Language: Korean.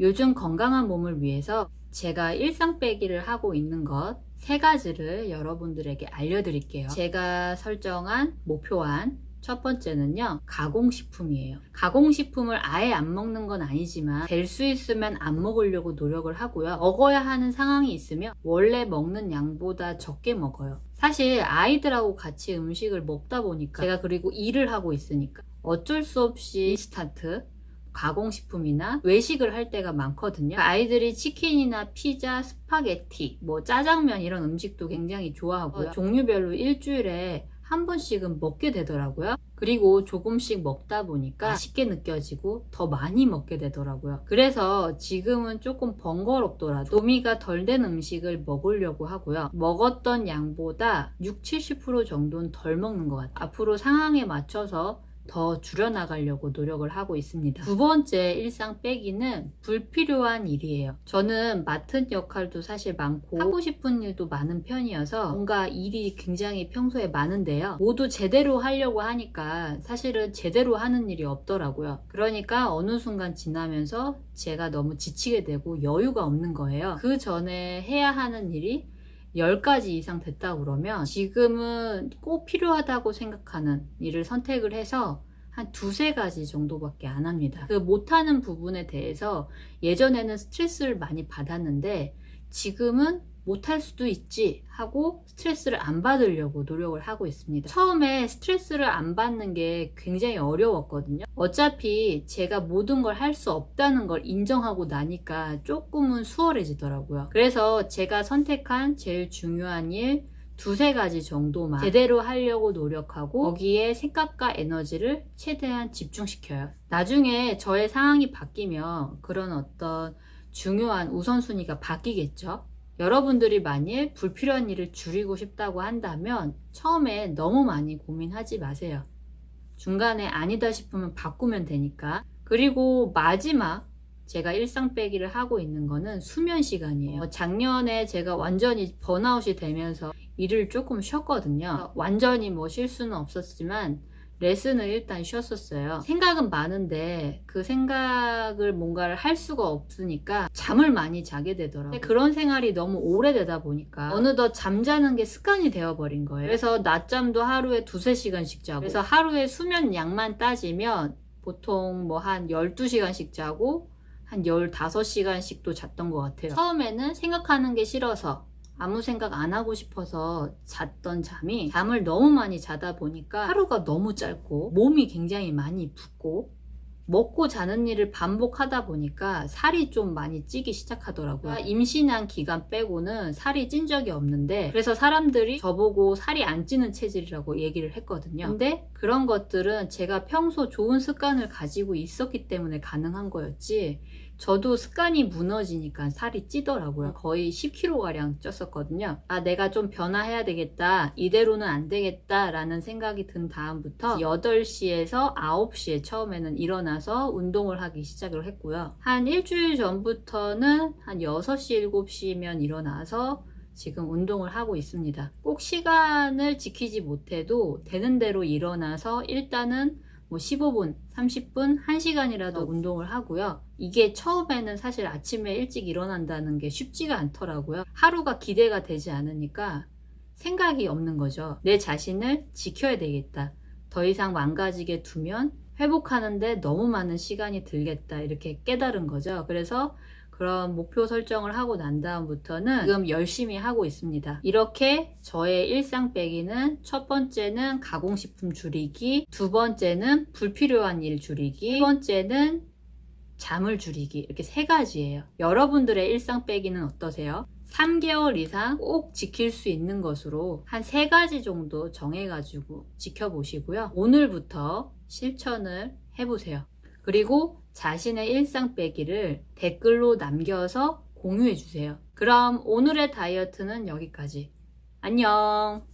요즘 건강한 몸을 위해서 제가 일상 빼기를 하고 있는 것 세 가지를 여러분들에게 알려드릴게요. 제가 설정한 목표한 첫 번째는요 가공식품이에요. 가공식품을 아예 안 먹는 건 아니지만 될 수 있으면 안 먹으려고 노력을 하고요. 먹어야 하는 상황이 있으면 원래 먹는 양보다 적게 먹어요. 사실 아이들하고 같이 음식을 먹다 보니까 제가 그리고 일을 하고 있으니까 어쩔 수 없이 인스턴트 가공식품이나 외식을 할 때가 많거든요. 아이들이 치킨이나 피자, 스파게티, 뭐 짜장면 이런 음식도 굉장히 좋아하고요. 종류별로 일주일에 한 번씩은 먹게 되더라고요. 그리고 조금씩 먹다 보니까 맛있게 느껴지고 더 많이 먹게 되더라고요. 그래서 지금은 조금 번거롭더라도 도미가 덜 된 음식을 먹으려고 하고요. 먹었던 양보다 6, 70% 정도는 덜 먹는 것 같아요. 앞으로 상황에 맞춰서 더 줄여나가려고 노력을 하고 있습니다. 두 번째 일상 빼기는 불필요한 일이에요. 저는 맡은 역할도 사실 많고 하고 싶은 일도 많은 편이어서 뭔가 일이 굉장히 평소에 많은데요. 모두 제대로 하려고 하니까 사실은 제대로 하는 일이 없더라고요. 그러니까 어느 순간 지나면서 제가 너무 지치게 되고 여유가 없는 거예요. 그 전에 해야 하는 일이 10가지 이상 됐다 그러면 지금은 꼭 필요하다고 생각하는 일을 선택을 해서 한 두세 가지 정도밖에 안 합니다. 그 못하는 부분에 대해서 예전에는 스트레스를 많이 받았는데 지금은 못할 수도 있지 하고 스트레스를 안 받으려고 노력을 하고 있습니다. 처음에 스트레스를 안 받는 게 굉장히 어려웠거든요. 어차피 제가 모든 걸 할 수 없다는 걸 인정하고 나니까 조금은 수월해지더라고요. 그래서 제가 선택한 제일 중요한 일 두세 가지 정도만 제대로 하려고 노력하고 거기에 생각과 에너지를 최대한 집중시켜요. 나중에 저의 상황이 바뀌면 그런 어떤 중요한 우선순위가 바뀌겠죠. 여러분들이 만일 불필요한 일을 줄이고 싶다고 한다면 처음에 너무 많이 고민하지 마세요. 중간에 아니다 싶으면 바꾸면 되니까 그리고 마지막 제가 일상 빼기를 하고 있는 거는 수면 시간이에요. 작년에 제가 완전히 번아웃이 되면서 일을 조금 쉬었거든요. 완전히 뭐 쉴 수는 없었지만 레슨을 일단 쉬었었어요. 생각은 많은데 그 생각을 뭔가를 할 수가 없으니까 잠을 많이 자게 되더라고요. 그런 생활이 너무 오래되다 보니까 어느덧 잠자는 게 습관이 되어버린 거예요. 그래서 낮잠도 하루에 두세 시간씩 자고 그래서 하루에 수면 양만 따지면 보통 뭐 한 12시간씩 자고 한 15시간씩도 잤던 것 같아요. 처음에는 생각하는 게 싫어서 아무 생각 안 하고 싶어서 잤던 잠이 잠을 너무 많이 자다 보니까 하루가 너무 짧고 몸이 굉장히 많이 붓고 먹고 자는 일을 반복하다 보니까 살이 좀 많이 찌기 시작하더라고요. 임신한 기간 빼고는 살이 찐 적이 없는데 그래서 사람들이 저보고 살이 안 찌는 체질이라고 얘기를 했거든요. 근데 그런 것들은 제가 평소 좋은 습관을 가지고 있었기 때문에 가능한 거였지 저도 습관이 무너지니까 살이 찌더라고요. 거의 10kg가량 쪘었거든요. 아 내가 좀 변화해야 되겠다. 이대로는 안 되겠다 라는 생각이 든 다음부터 8시에서 9시에 처음에는 일어나서 운동을 하기 시작을 했고요. 한 일주일 전부터는 한 6시 7시면 일어나서 지금 운동을 하고 있습니다. 꼭 시간을 지키지 못해도 되는 대로 일어나서 일단은 뭐 15분, 30분, 1시간이라도 운동을 하고요. 이게 처음에는 사실 아침에 일찍 일어난다는 게 쉽지가 않더라고요. 하루가 기대가 되지 않으니까 생각이 없는 거죠. 내 자신을 지켜야 되겠다. 더 이상 망가지게 두면 회복하는데 너무 많은 시간이 들겠다 이렇게 깨달은 거죠. 그래서 그런 목표 설정을 하고 난 다음부터는 지금 열심히 하고 있습니다. 이렇게 저의 일상 빼기는 첫 번째는 가공식품 줄이기, 두 번째는 불필요한 일 줄이기, 세 번째는 잠을 줄이기 이렇게 세 가지예요. 여러분들의 일상 빼기는 어떠세요? 3개월 이상 꼭 지킬 수 있는 것으로 한세 가지 정도 정해가지고 지켜보시고요. 오늘부터 실천을 해보세요. 그리고 자신의 일상 빼기를 댓글로 남겨서 공유해 주세요. 그럼 오늘의 다이어트는 여기까지. 안녕!